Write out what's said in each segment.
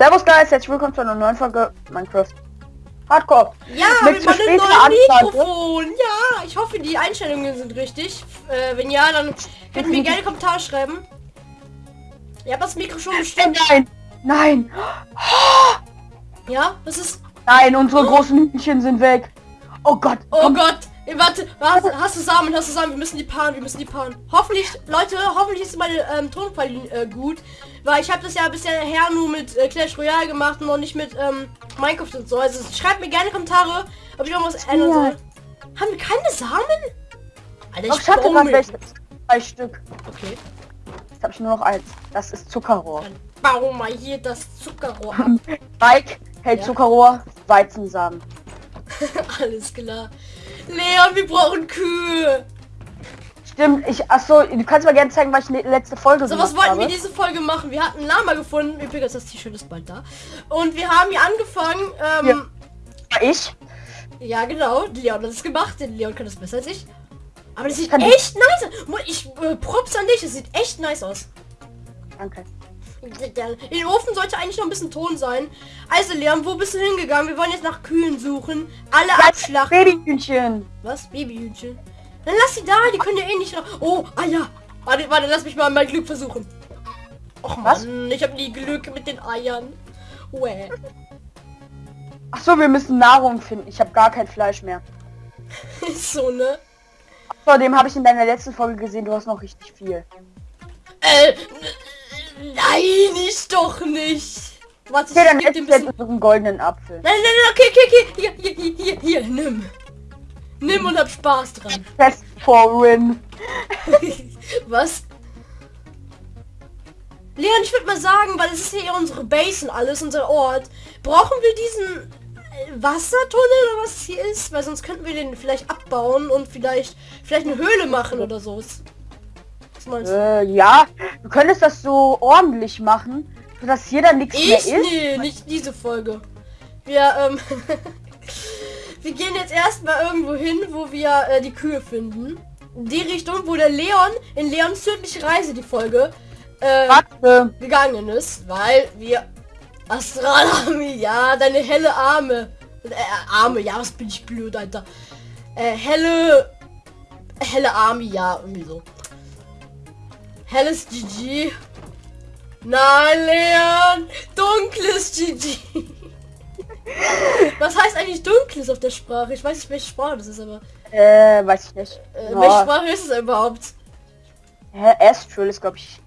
Servus Guys, herzlich willkommen zu einer neuen Folge Minecraft Hardcore. Ja, Mit mit meinem neuen. Mikrofon. Ja, ich hoffe, die Einstellungen sind richtig. Äh, wenn ja, dann könnt ihr mir gerne Kommentare schreiben. Ihr habt das Mikro schon bestimmt. nein, nein, Ja, das ist... nein, unsere großen Hühnchen sind weg. Oh Gott, Oh komm, Gott. Ey, warte, warte, hast du Samen, hast du Samen, wir müssen die paaren, wir müssen die paaren. Hoffentlich, Leute, hoffentlich ist meine ähm, Tonqualität äh, gut, weil ich habe das ja bisher her nur mit äh, Clash Royale gemacht und noch nicht mit ähm, Minecraft und so. Also schreibt mir gerne Kommentare, ob ich irgendwas ändern soll. Haben wir keine Samen? Alter, Doch, ich hatte gerade welche. Zwei Stück. Okay, Jetzt habe ich nur noch eins. Das ist Zuckerrohr. dann bau mal hier das Zuckerrohr ab. Mike hält Ja. Zuckerrohr, Weizensamen. Alles klar. Leon, wir brauchen Kühe. Stimmt, ich, achso, du kannst mal gerne zeigen, was ich letzte Folge So, was wollten habe. wir diese Folge machen? Wir hatten Lama gefunden. Übrigens, das T-Shirt ist bald da. Und wir haben hier angefangen. Ähm, Ja, Ich? ja. genau. Leon hat es gemacht. Der Leon kann das besser als ich. Aber das sieht kann echt nice aus. Ich äh, props an dich. Es sieht echt nice aus. Danke. In den Ofen sollte eigentlich noch ein bisschen Ton sein. Also Leon, wo bist du hingegangen? Wir wollen jetzt nach Kühen suchen. Alle abschlachten. Babyhühnchen. Was? Babyhühnchen? Dann lass sie da, die können ja eh nicht raus. Oh, Eier. Warte, warte, lass mich mal mein Glück versuchen. Och Was? Mann, ich habe nie Glück mit den Eiern. Uäh. Achso, wir müssen Nahrung finden. Ich habe gar kein Fleisch mehr. So, ne? Außerdem habe ich in deiner letzten Folge gesehen, du hast noch richtig viel. Äh, nein, ich doch nicht. Warte, Okay, dann ich geb ess dir ein bisschen... unseren goldenen Apfel. Nein, nein, nein, okay, okay, okay. Hier, hier, hier, hier, hier, nimm. Nimm und hab Spaß dran. Test for win. Was? Leon, ich würde mal sagen, weil es ist hier unsere Base und alles, unser Ort. Brauchen wir diesen äh, Wassertunnel oder was hier ist? Weil sonst könnten wir den vielleicht abbauen und vielleicht vielleicht eine Höhle machen oder so. Was meinst du? Äh, ja, du könntest das so ordentlich machen, sodass hier dann nichts mehr ist. Nee, nicht diese Folge. Wir, ähm, wir gehen jetzt erstmal irgendwo hin, wo wir äh, die Kühe finden. Die Richtung, wo der Leon in Leons tödliche Reise die Folge äh, gegangen ist, weil wir Astralarmee, ja, deine helle Arme. Äh, Arme, ja, was bin ich blöd, Alter. Äh, helle helle Army, ja, irgendwie so. Helles GG. Nein, Leon! Dunkles GG. Was heißt eigentlich dunkles auf der Sprache? Ich weiß nicht, welche Sprache das ist, aber Äh, weiß ich nicht. äh, Ja. welche Sprache ist es überhaupt? Astral ist, glaube ich,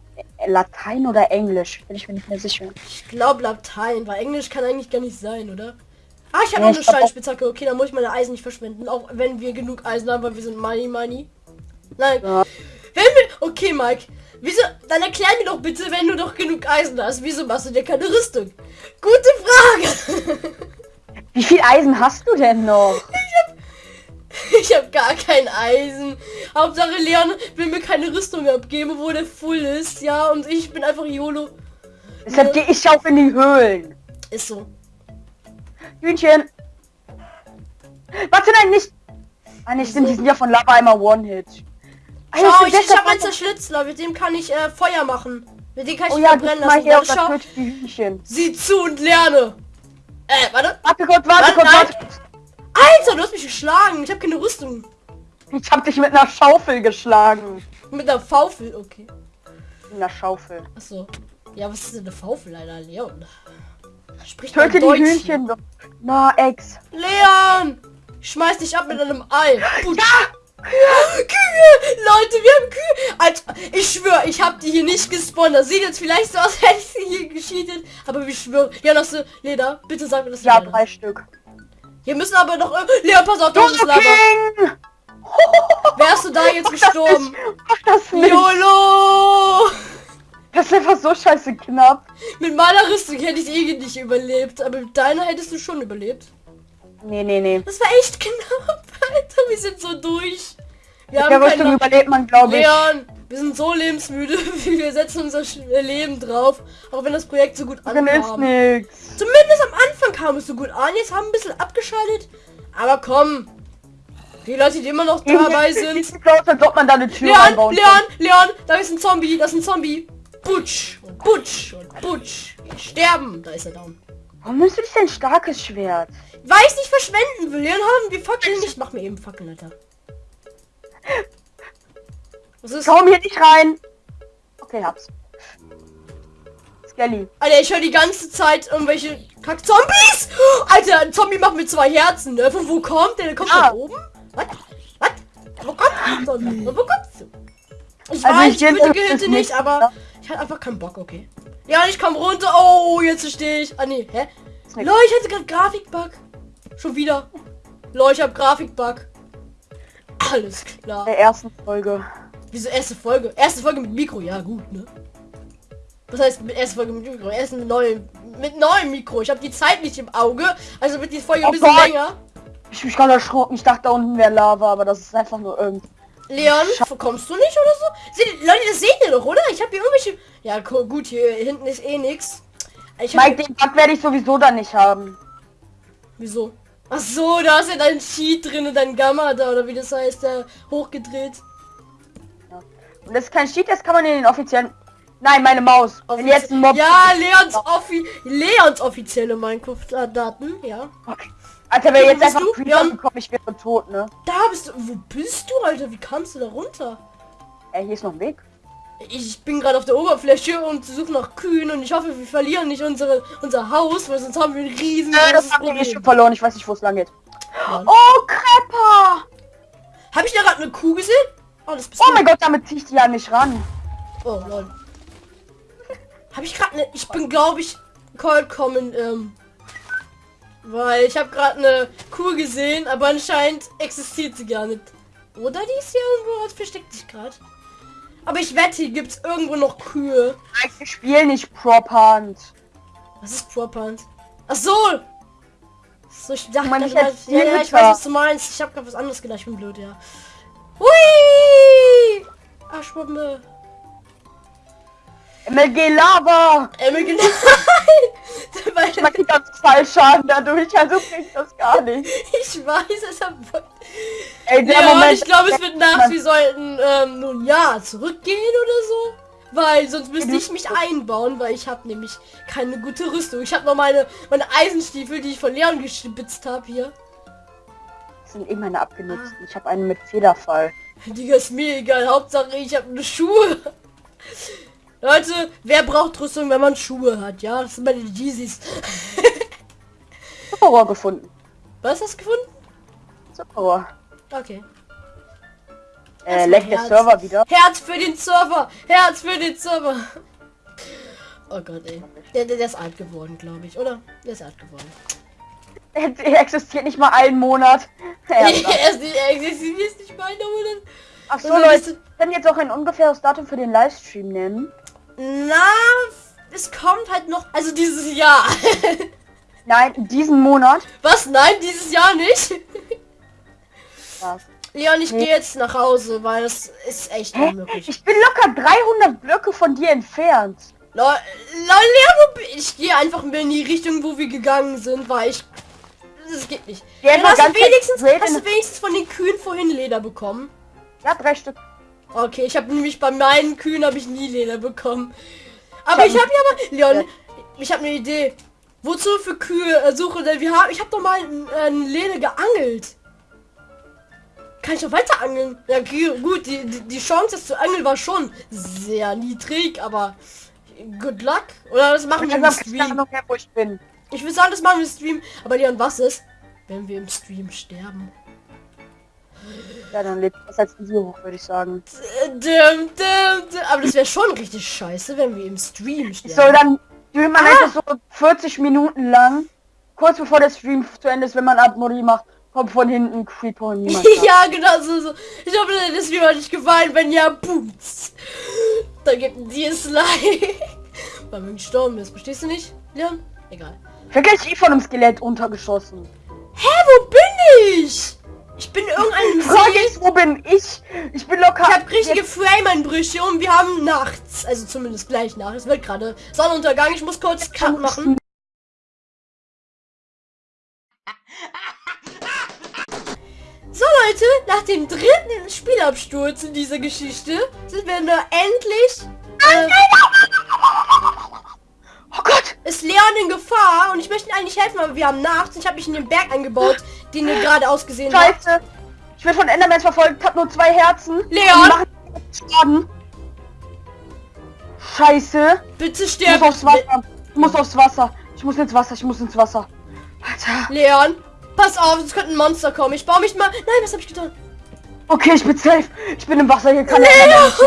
Latein oder Englisch. Bin ich mir nicht mehr sicher. Ich glaube Latein, weil Englisch kann eigentlich gar nicht sein, oder? Ah, ich habe Ja, noch eine Steinspitzhacke. Okay, dann muss ich meine Eisen nicht verschwenden, auch wenn wir genug Eisen haben, weil wir sind money money. Nein. Ja. Wenn wir... Okay, Mike. Wieso... Dann erklär mir doch bitte, wenn du doch genug Eisen hast. Wieso machst du dir keine Rüstung? Gute Frage. Wie viel Eisen hast du denn noch? Ich habe gar kein Eisen. Hauptsache Leon will mir keine Rüstung abgeben, obwohl der full ist. Ja, und ich bin einfach YOLO. Deshalb gehe ich auch in die Höhlen. Ist so. Hühnchen. Warte, nein, nicht. Ah, nicht, stimmt, die sind ja von Lava einmal One-Hit. Schau, stimmt, ich, ich habe einen Zerschlitzler, mit dem kann ich äh, Feuer machen. Mit dem kann ich Oh ja, verbrennen lassen. Warte, und das. Sieh zu und lerne. Äh, warte. Warte kurz, warte kurz, Nein. warte. Alter, du hast mich geschlagen. Ich habe keine Rüstung. Ich hab dich mit einer Schaufel geschlagen. Mit einer Faufel, okay. Mit einer Schaufel. Achso. Ja, was ist denn eine Faufel, Alter? Leon. Sprich Töte die. Hühnchen doch. Na, Ex. Leon! Ich Schmeiß dich ab mit einem Ei. Putsch. Ja! Kühe! Leute, wir haben Kühe! Alter, ich schwöre, ich habe die hier nicht gespawnt. Das sieht jetzt vielleicht so aus, hätte ich sie hier gescheatet. Aber ich schwöre. Ja, hast du Leder? Bitte sag mir das. Ja, drei Stück. Wir müssen aber noch... Äh, pass auf, da ist Lava. Wärst du da jetzt Mach das gestorben? nicht, Mach das nicht. YOLO! Das ist einfach so scheiße knapp. Mit meiner Rüstung hätte ich eh nicht überlebt, aber mit deiner hättest du schon überlebt. Nee, nee, nee. Das war echt knapp, Alter. Wir sind so durch. Wir der haben Rüstung keine... überlebt man, glaube ich. Leon, wir sind so lebensmüde. Wir setzen unser Sch- Leben drauf. Auch wenn das Projekt so gut ist ankam. Zumindest am Anfang kam es so gut an. Jetzt haben wir ein bisschen abgeschaltet. Aber komm. Die Leute, die immer noch dabei sind. Ob man da eine Tür Leon, Leon, Leon, da ist ein Zombie, das ist ein Zombie. Butsch, Butsch Butsch. Geh sterben. Da ist er down. Warum du dich ein starkes Schwert? Weil ich nicht verschwenden will. Leon haben wir Fackeln nicht. Mach mir eben Fackeln, Alter. Was ist? Komm hier nicht rein. Okay, hab's. Skelly. Alter, ich höre die ganze Zeit irgendwelche Kack-Zombies. Alter, ein Zombie macht mir zwei Herzen, ne? Von wo kommt der? Der kommt Ah. von oben? Was? Was? Wo kommt der Zombie? Wo kommst du? Ich Also weiß, ich ich geh würde das Gehirte nicht, nicht, ja. aber ich hatte einfach keinen Bock, okay. Ja, ich komm runter. Oh, jetzt stehe ich. Ah, nee, hä? Leute, ich hatte gerade Grafikbug. Schon wieder. Leute, ich hab Grafikbug. Alles klar. Der ersten Folge. Wieso erste Folge? Erste Folge mit Mikro, ja gut, ne? Was heißt mit erste Folge mit Mikro? Erst mit neuem, mit neuem Mikro. Ich habe die Zeit nicht im Auge, also wird die Folge Oh ein bisschen Gott. länger. Ich bin gerade erschrocken. Ich dachte, da unten wäre Lava, aber das ist einfach nur irgend. Leon, kommst du nicht oder so? Seht, Leute, das seht ihr doch, oder? Ich habe hier irgendwelche... Ja, gu- gut, hier hinten ist eh nix. Ich. Mike, den Bug werde ich sowieso dann nicht haben. Wieso? Ach so, da ist ja dein Cheat drin, dein Gamma da, oder wie das heißt, der hochgedreht. Und das ist kein Cheat, das kann man in den offiziellen... Nein, meine Maus. Wenn jetzt ein Mob... Ja, Leons, offi Leons offizielle Minecraft-Daten, ja. Okay. Alter, Wo jetzt einfach du? Creeper Ja. ich wäre tot, ne? Da bist du. Wo bist du, Alter? Wie kamst du da runter? Ey, hier ist noch ein Weg. Ich bin gerade auf der Oberfläche und suche nach Kühen und ich hoffe, wir verlieren nicht unsere, unser Haus, weil sonst haben wir ein riesen Äh, das großes haben wir Problem. schon verloren. Ich weiß nicht, wo es lang geht. Ja. Oh, Krepper! Hab ich da gerade eine Kuh gesehen? Oh, Oh mein Gott, damit ziehe ich die an mich ran. Oh, lol. Hab ich gerade eine... Ich bin, glaube ich, vollkommen, ähm... Weil ich habe gerade eine Kuh gesehen, aber anscheinend existiert sie gar nicht. Oder die ist hier irgendwo, versteckt sich gerade. Aber ich wette, hier gibt's irgendwo noch Kühe. Ich spiele nicht Prop Hunt. Was ist Propant? Ach so! So, ich dachte, Man, ich mal- ja, ja, ich weiß, was du meinst. Ich habe gerade was anderes gedacht. Ich bin blöd, ja. Hui! Arschbombe. MLG Lava! Emil, genau. Man kriegt ganz Fallschaden dadurch, also kriegt das gar nicht. ich weiß, es hat... Ey, der Ja, Moment... ich glaube, es wird nach, wir sollten ähm, nun ja zurückgehen oder so. Weil sonst müsste ich mich einbauen, weil ich habe nämlich keine gute Rüstung. Ich habe noch meine, meine Eisenstiefel, die ich von Leon gespitzt habe hier. Das sind eh meine abgenutzten. Ich habe einen mit Federfall. Digga, ist mir egal. Hauptsache ich habe eine Schuhe. Leute, wer braucht Rüstung, wenn man Schuhe hat? Ja, das sind meine Yeezys. Zuckerrohr gefunden. Was hast du gefunden? Zuckerrohr. Okay. Äh, leckt der. Server wieder. Herz für den Server! Herz für den Server! Oh Gott, ey. Der, der, der ist alt geworden, glaube ich, oder? Der ist alt geworden. Er existiert nicht mal einen Monat. er ist nicht, er existiert nicht mal oder? Ach so, Leute. Können jetzt auch ein ungefähres Datum für den Livestream nennen? Na, es kommt halt noch. Also dieses Jahr. Nein, diesen Monat. Was? Nein, dieses Jahr nicht. Ja. Leon, ich Nee. gehe jetzt nach Hause, weil das ist echt Hä? unmöglich. Ich bin locker 300 Blöcke von dir entfernt. Bin- ich gehe einfach mehr in die Richtung, wo wir gegangen sind, weil ich... Das geht nicht. Einfach hast, du wenigstens, hast du wenigstens von den Kühen vorhin Leder bekommen? Ja, drei Stück. Okay, ich habe nämlich bei meinen Kühen habe ich nie Leder bekommen. Aber ich hab habe ja mal... Leon, ich habe eine Idee. Wozu für Kühe äh, suche denn? Wir haben, ich habe doch mal äh, ein Leder geangelt. Kann ich doch weiter angeln? Ja, gut, die, die, die Chance, zu angeln, war schon sehr niedrig, aber good luck. Oder das machen wir Ich im habe keine Stream. Wo ich. Ich würde sagen, das machen wir im Stream. Aber Leon, was ist, wenn wir im Stream sterben? Ja, dann lebt das als Video hoch, würde ich sagen. Aber das wäre schon richtig scheiße, wenn wir im Stream So, sterben. dann streamt man Ah! so 40 Minuten lang. Kurz bevor der Stream zu Ende ist, wenn man Abmodi macht, kommt von hinten Creeper und niemand. ja, genau so, so. Ich hoffe, das Stream hat nicht gefallen. Wenn ja, booms. Da gibt ein Dislike. Weil wir gestorben ist. Verstehst du nicht, Leon? Egal. Ich werde gleich eh von einem Skelett untergeschossen. Hä, wo bin ich? Ich bin in irgendeinem Frage See. ist, wo bin ich? Ich bin locker... Ich habe richtige Frame-Einbrüche und wir haben nachts. Also zumindest gleich Nacht. Es wird gerade Sonnenuntergang. Ich muss kurz Cut machen. So Leute, nach dem dritten Spielabsturz in dieser Geschichte sind wir nur endlich... Äh, Oh Gott! ist Leon in Gefahr und ich möchte ihm eigentlich helfen, aber wir haben Nacht. Ich habe mich in den Berg eingebaut, den ihr gerade ausgesehen habt. Scheiße. Ich werde von Endermans verfolgt, hab nur zwei Herzen. Leon! Schaden. Scheiße. Bitte Ich stirb. muss aufs Wasser. Ich muss aufs Wasser. Ich muss ins Wasser. Ich muss ins Wasser. Alter. Leon, pass auf, es könnte ein Monster kommen. Ich baue mich mal. Nein, was habe ich getan? Okay, ich bin safe. Ich bin im Wasser. Hier kann Leon!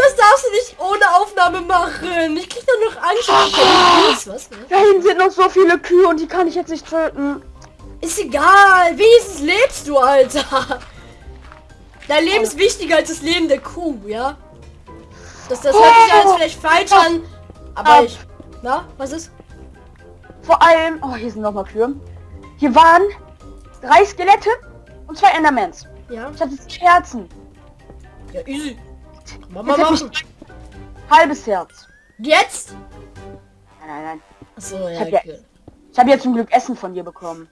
Das darfst du nicht ohne Aufnahme machen. Ich krieg doch noch Angst. Was? Ne? Da hinten sind noch so viele Kühe und die kann ich jetzt nicht töten. Ist egal. Wenigstens lebst du, Alter. Dein Leben ist wichtiger als das Leben der Kuh, ja? Das, das hört sich alles vielleicht falsch an. Aber ich... Na, was ist? Vor allem. Oh, hier sind noch mal Kühe. Hier waren drei Skelette und zwei Endermans. Ja? Ich hatte zwei Herzen. Ja, easy. Hab machen. ich halbes Herz. Jetzt? Nein, nein, nein. Achso, ja, hab ja- okay. Ich habe jetzt zum Glück Essen von dir bekommen.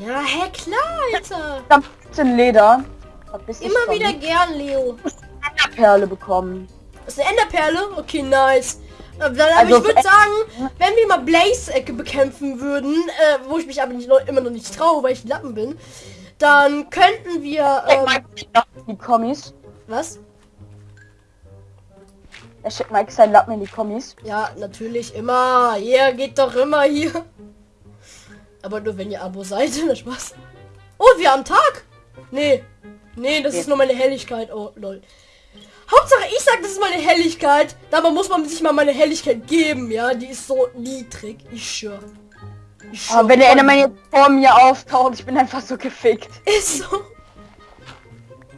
Ja, hä, klar, Alter. Ich habe 15 Leder. Dich Immer wieder gern, Leo. eine Perle bekommen. Das ist eine Enderperle? Okay, nice. Aber Dann, aber Also ich würde für- sagen, wenn wir mal Blaze-Ecke bekämpfen würden, äh, wo ich mich aber nicht, noch- immer noch nicht traue, weil ich ein Lappen bin, dann könnten wir, ähm, die Kommis. was? Er schickt Mike seinen Lappen in die Kommis. Ja, natürlich immer. Ihr geht doch immer hier. Aber nur wenn ihr Abo seid. Na Spaß. Oh, wir haben Tag. Nee. Nee, das Nee. ist nur meine Helligkeit. Oh, lol. Hauptsache, ich sag, das ist meine Helligkeit. Dabei muss man sich mal meine Helligkeit geben, ja. Die ist so niedrig. Ich schwör. Ich schwör. Aber wenn der Enderman jetzt vor mir auftaucht, ich bin einfach so gefickt. Ist so.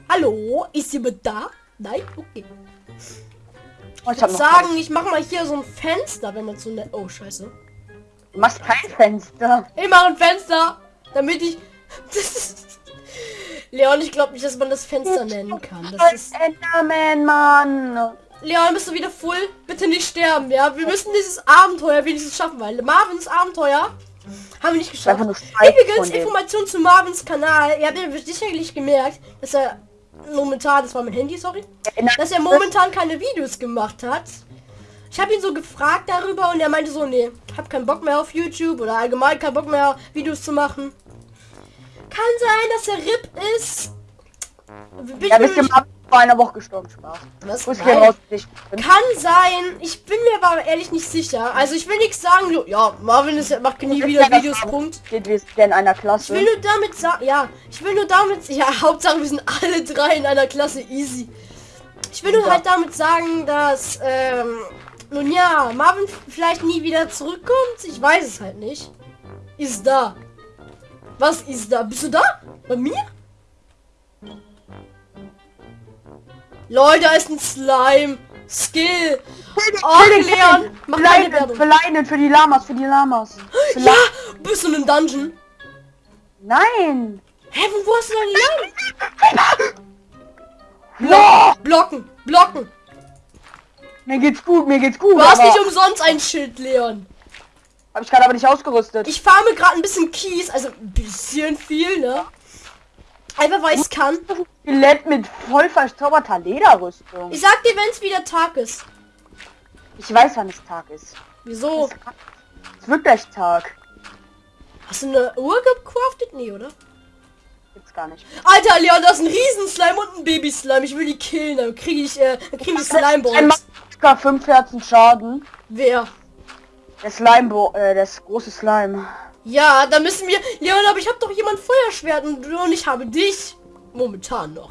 Hallo? Ist jemand da? Nein? Okay. Oh, ich Ich würde sagen, ich mache mal hier so ein Fenster, wenn man so nett... Oh, scheiße. Du machst kein Fenster. Ich mache ein Fenster, damit ich... Leon, ich glaube nicht, dass man das Fenster nennen kann. Das ist... Enderman, Mann. Leon, bist du wieder full? Bitte nicht sterben, ja? Wir müssen dieses Abenteuer wenigstens schaffen, weil Marvins Abenteuer haben wir nicht geschafft. Übrigens. Information zu Marvins Kanal. Ihr habt ja sicherlich gemerkt, dass er momentan, das war mein Handy, sorry, dass er momentan keine Videos gemacht hat. Ich habe ihn so gefragt darüber und er meinte so, nee, hab keinen Bock mehr auf YouTube oder allgemein keinen Bock mehr Videos zu machen. Kann sein, dass er RIP ist. Bin Ja, ich mir wisst ihr, nicht- Marvin ist vor einer Woche gestorben, Spaß. Was? Gehen raus, ich. Kann sein. Ich bin mir aber ehrlich nicht sicher. Also ich will nichts sagen. so, Ja, Marvin ist, macht nie wieder Videos. Punkt. Es der in einer Ich Klasse. will nur damit sagen, ja, ich will nur damit, ja, Hauptsache wir sind alle drei in einer Klasse easy. Ich will nur Ja. halt damit sagen, dass, ähm, nun ja, Marvin vielleicht nie wieder zurückkommt. Ich weiß es halt nicht. Ist da. Was ist da? Bist du da? Bei mir? Leute, da ist ein Slime. Skill. Ach, Leon, mach Werbung. für die Lamas, für die Lamas. Für Ja, bist du in einem Dungeon? Nein! Hä, wo hast du denn die Lagen? Ja! Blocken, blocken. Mir geht's gut, mir geht's gut. Du hast nicht umsonst ein Schild, Leon. Hab ich gerade aber nicht ausgerüstet. Ich farme gerade ein bisschen Kies, also ein bisschen viel, ne? Einfach weil ich kann. Skelett mit voll verzauberter Lederrüstung. Ich sag dir, wenn es wieder Tag ist. Ich weiß, wann es Tag ist. Wieso? Es wird gleich Tag. Hast du eine Uhr gecraftet? Nee, oder? Gibt's gar nicht. Alter, Leon, das ist ein Riesenslime und ein Baby-Slime. Ich will die killen, dann kriege ich, äh, dann kriege ich Ein Slime-Balls. Masker 5 Herzen Schaden. Wer? Der Slime, äh, das große Slime. Ja, da müssen wir... Leon, aber ich habe doch jemand Feuerschwert und, und ich habe dich. Momentan noch.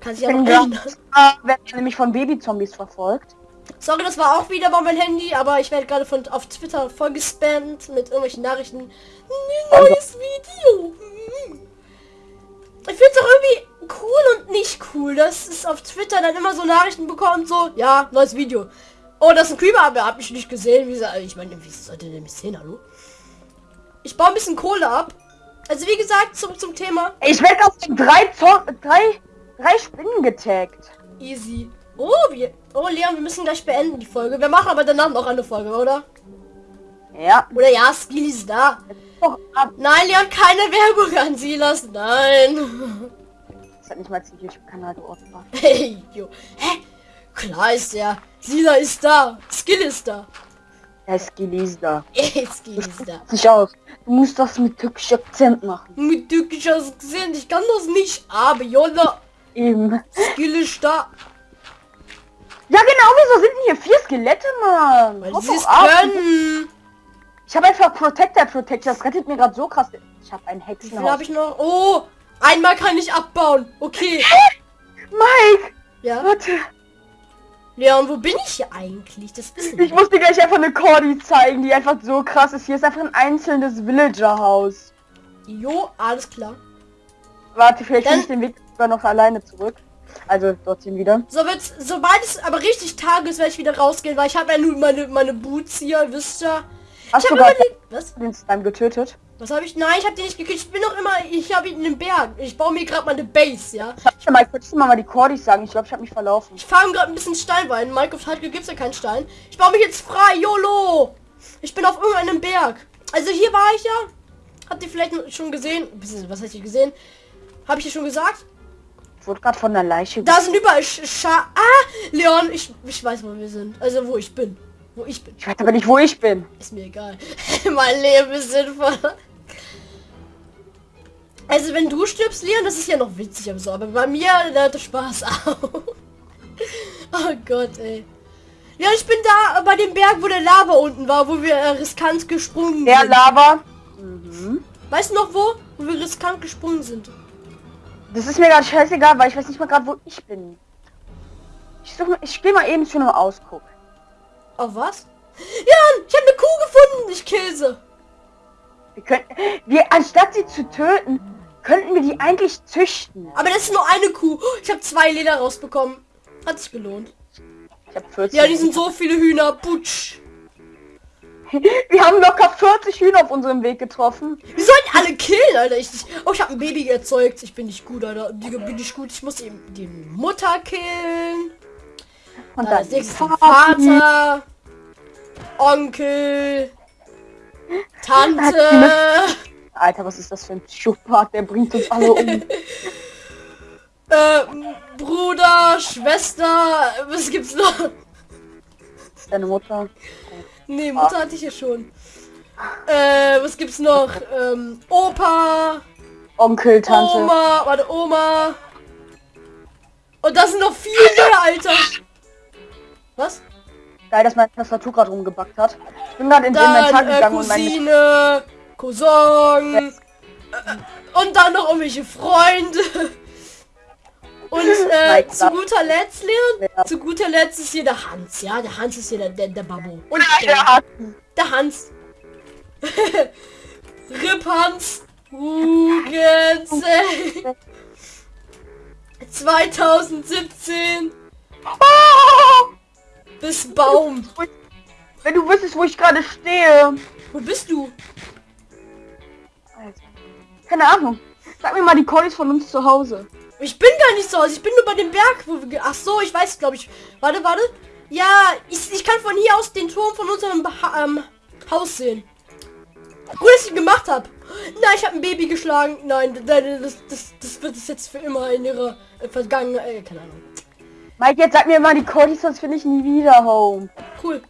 Kann sich ja noch ändern. werde nämlich von Babyzombies verfolgt. Sorry, das war auch wieder bei meinem Handy, aber ich werde gerade von auf Twitter voll gespammt mit irgendwelchen Nachrichten. Ein neues Video. Ich finde es auch irgendwie cool und nicht cool, dass es auf Twitter dann immer so Nachrichten bekommt, so, ja, neues Video. Oh, das ist ein Creeper, aber hab ich nicht gesehen. Wie gesagt, ich meine, wie sollte der mich sehen, hallo? Ich baue ein bisschen Kohle ab. Also wie gesagt, zurück zum Thema. Ich werde auf drei, Zo- drei, drei Spinnen getaggt. Easy. Oh, wir. Oh, Leon, wir müssen gleich beenden die Folge. Wir machen aber danach noch eine Folge, oder? Ja. Oder ja, Skill ist da. Doch, ab. Nein, Leon, keine Werbung an Silas. Nein. Das hat nicht mal den YouTube-Kanal geordnet. Hey, jo. Hä? Klar ist der. Sila ist da. Skill ist da. Er ist Gelesda. Jetzt geht's da. Sich aus. Du musst das mit türkischem Akzent machen. Mit türkischer gesehen, ich kann das nicht, aber Jolla, Eben. Skill ist da. Ja genau, wieso sind denn hier vier Skelette, Mann? Weil sie es können. Ich habe einfach Protector Protector. Das rettet mir gerade so krass. Ich habe einen Hexenhaus. habe ich noch? Oh, einmal kann ich abbauen. Okay. Mike! Ja. Warte. Leon, wo bin ich hier eigentlich? Das wissen Ich muss dir gleich einfach eine Cordy zeigen, die einfach so krass ist. Hier ist einfach ein einzelnes Villager-Haus. Jo, alles klar. Warte, vielleicht Dann- ich den Weg sogar noch alleine zurück. Also dorthin wieder. So wird's, sobald es aber richtig Tag ist, werde ich wieder rausgehen, weil ich habe ja nur meine meine Boots hier, wisst ihr. Hast Ich du gerade was? den Slime getötet? Was habe ich? Nein, ich habe den nicht gekriegt. Ich bin noch immer, ich habe ihn in den Berg. Ich baue mir gerade meine Base, ja. Warte mal, könntest du mal die Cordys sagen? Ich glaube, ich habe mich verlaufen. Ich farm gerade ein bisschen Stein, weil in Minecraft halt gibt's ja keinen Stein. Ich baue mich jetzt frei, YOLO! Ich bin auf irgendeinem Berg. Also hier war ich ja. Habt ihr vielleicht schon gesehen? Was heißt ihr gesehen? Habe ich ja schon gesagt? Ich wurde gerade von der Leiche. Da sind überall Sch Scha Ah! Leon, ich, ich weiß, wo wir sind. Also wo ich bin. Wo ich bin. Ich weiß aber nicht, wo ich bin. Ist mir egal. mein Leben ist sinnvoll. Also wenn du stirbst, Leon, das ist ja noch witzig aber so. Aber bei mir da hört der Spaß auf. oh Gott, ey. Ja, ich bin da bei dem Berg, wo der Lava unten war, wo wir äh, riskant gesprungen Der sind. Lava. Mhm. Weißt du noch wo? Wo wir riskant gesprungen sind. Das ist mir gerade scheißegal, weil ich weiß nicht mal gerade, wo ich bin. Ich such mal, ich gehe mal eben zu einem Ausguck. Auf was? Jan, ich habe eine Kuh gefunden. Ich sie. Wir könnten, wir, anstatt sie zu töten, könnten wir die eigentlich züchten. Aber das ist nur eine Kuh. Ich habe zwei Leder rausbekommen. Hat sich gelohnt. Ich habe 14. Ja, die sind so viele Hühner. Putsch. Wir haben locker 40 Hühner auf unserem Weg getroffen. Wir sollten alle killen, Alter. Ich, oh, ich habe ein Baby erzeugt. Ich bin nicht gut, Alter. Digga, bin ich gut. Ich muss eben die Mutter killen. Und Dann als dann den Vater. Onkel. Tante. Alter, was ist das für ein Psychopath? Der bringt uns alle um. äh, Bruder, Schwester. Was gibt's noch? Ist deine Mutter. Nee, Mutter hatte ich ja schon. Äh, was gibt's noch? Ähm, Opa. Onkel, Tante. Oma, warte, Oma. Und das sind noch viel mehr, Alter. Was? Geil, dass meine Tastatur gerade rumgebackt hat. Ich bin gerade ins Dann Inventar äh, gegangen und meine... Cousine, Cousin. Äh, und dann noch irgendwelche Freunde. Und äh, zu guter Letzt, Leon, Ja. zu guter Letzt ist hier der Hans, ja? Der Hans ist hier der, der, der Babbo. Und Ja, der, hat- der Hans. Rip Hans. Hugense. 2017 Oh! Bis Baum. Wenn du wüsstest, wo ich gerade stehe. Wo bist du? Keine Ahnung. Sag mir mal die Calls von uns zu Hause. Ich bin gar nicht zu Hause. Ich bin nur bei dem Berg, wo wir... Ach so, ich weiß, glaube ich. Warte, warte. Ja, ich, ich kann von hier aus den Turm von unserem ha ähm, Haus sehen. Gut, dass ich gemacht habe. Nein, ich habe ein Baby geschlagen. Nein, das, das, das, das wird es jetzt für immer in ihrer äh, Vergangenheit... Äh, keine Ahnung. Mike, jetzt sag mir mal die Calls, sonst finde ich nie wieder home. Cool.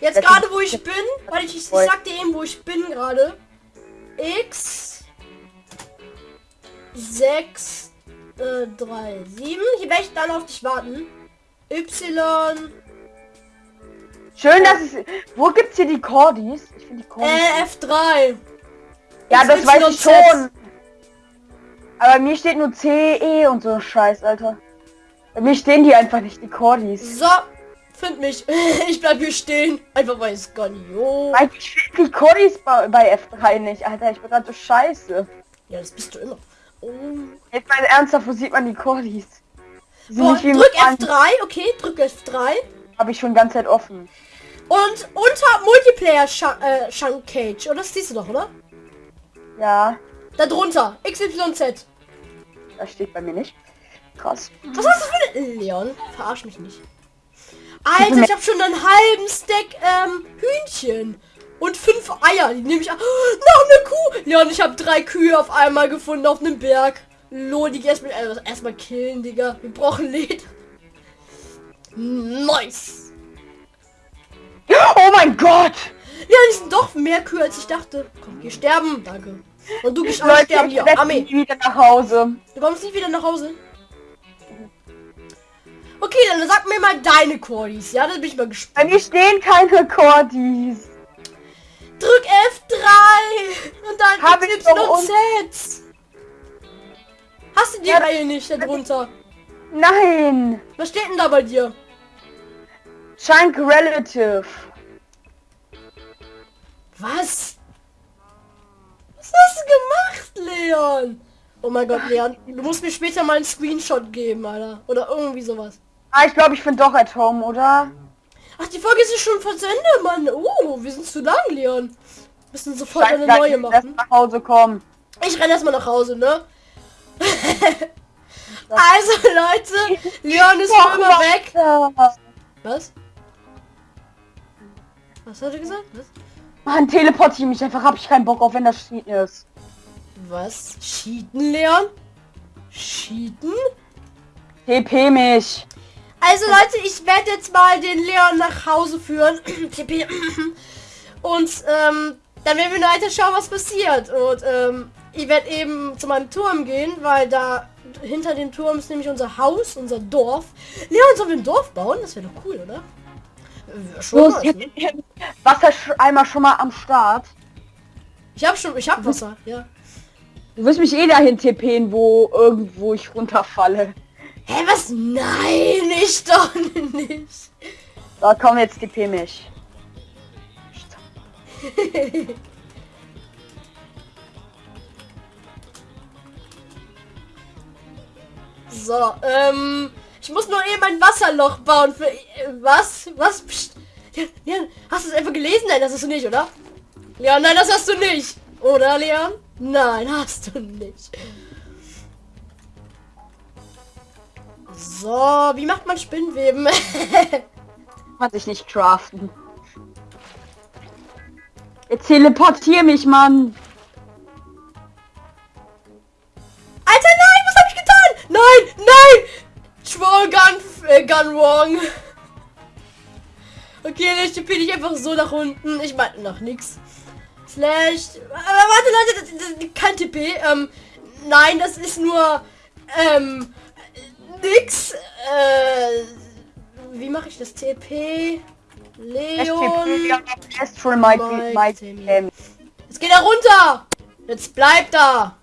Jetzt gerade, wo ich bin... Warte, ich, ich sag dir eben, wo ich bin gerade. X... 6... Äh, 3, 7. Hier werde ich dann auf dich warten. Y... Schön, dass es... Wo gibt's hier die Cordis? Ich finde die Cordis... Äh, F3. ja, das weiß ich schon. Aber mir steht nur C, E und so Scheiß, Alter. Mir stehen die einfach nicht, die Cordis. So, find mich. ich bleib hier stehen. Einfach weil es gar nicht. Ich finde die Cordis bei, bei F3 nicht, Alter. Ich bin gerade so scheiße. Ja, das bist du immer. Oh. Jetzt mal ernsthaft, wo sieht man die Cordis? Boah, drück im F3, okay, drück F3. Habe ich schon die ganze Zeit offen. Und unter Multiplayer Shan äh, Shank Cage. Oder das siehst du doch, oder? Ja, Da drunter. XYZ. das steht bei mir nicht. Krass. Was hast du für eine... Leon, verarsch mich nicht. Alter, ich habe schon einen halben Stack ähm, Hühnchen. Und fünf Eier. Die nehme ich an. Oh, noch eine Kuh. Leon, ich habe drei Kühe auf einmal gefunden auf einem Berg. Lol, die erstmal äh, erstmal killen, Digga. Wir brauchen Leder. Nice. Oh mein Gott! Ja, die sind doch mehr Kühe als ich dachte. Komm, geh sterben. Danke. Und du gehst auch Leute, sterben hier. Armee. nie wieder nach Hause. Du kommst nicht wieder nach Hause. Okay, dann sag mir mal deine Cordis. Ja, da bin ich mal gespannt. Bei mir stehen keine Cordis. Drück F3 und dann Hab ich und Z. Hast du die Ja, Reihe nicht darunter? Nein! Was steht denn da bei dir? Chunk Relative. Was? Was hast du gemacht, Leon? Oh mein Gott, Leon, du musst mir später mal einen Screenshot geben, Alter. Oder irgendwie sowas. Ah, ich glaube, ich bin doch at home, oder? Ach, die Folge ist schon fast zu Ende, Mann. Oh, wir sind zu lang, Leon. Müssen sofort Scheiße, eine neue machen. nach Hause kommen. Ich renne erstmal nach Hause, ne? also, Leute, Leon ist für immer weg. Was? Was hat er gesagt? Was? Mann, teleportiere mich einfach, hab ich keinen Bock auf, wenn das Cheat ist. Was? Cheaten, Leon? Cheaten? TP mich. Also Leute, ich werde jetzt mal den Leon nach Hause führen. Und ähm, dann werden wir weiter schauen, was passiert. Und ähm, ich werde eben zu meinem Turm gehen, weil da hinter dem Turm ist nämlich unser Haus, unser Dorf. Leon, sollen wir ein Dorf bauen? Das wäre doch cool, oder? Schon Los, ich ne? Wassereimer schon mal am Start. Ich habe schon, ich habe Wasser, ja. Du wirst mich eh dahin tippen, wo irgendwo ich runterfalle. Hä, was? Nein, ich doch nicht. Da komm jetzt TP mich. So, ähm, ich muss nur eben ein Wasserloch bauen für... Äh, was? Was? Psst. Leon, Leon, hast du es einfach gelesen? Nein, das hast du nicht, oder? Leon, nein, das hast du nicht. Oder, Leon? Nein, hast du nicht. So, wie macht man Spinnweben? Kann sich nicht craften. Jetzt teleportier mich, Mann. Alter, nein, was habe ich getan? Nein, nein! Troll Gun, äh, Gun wrong. Okay, dann tippe ich einfach so nach unten. Ich meine nach nix. Slash. Aber warte, Leute, das, das, kein TP. Ähm, nein, das ist nur ähm nix. Äh, wie mache ich das TP? Leon. Astral Mike, Mike, Mike, Jetzt geht er runter. Jetzt bleibt da.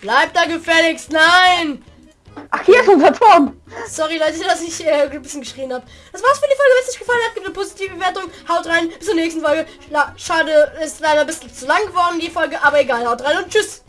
Bleibt da gefälligst. Nein. Ach, hier ist unser Turm. Sorry Leute, dass ich äh, ein bisschen geschrien habe. Das war's für die Folge. Wenn es euch gefallen hat, gebt eine positive Bewertung. Haut rein. Bis zur nächsten Folge. Schade, ist leider ein bisschen zu lang geworden, die Folge. Aber egal. Haut rein und tschüss.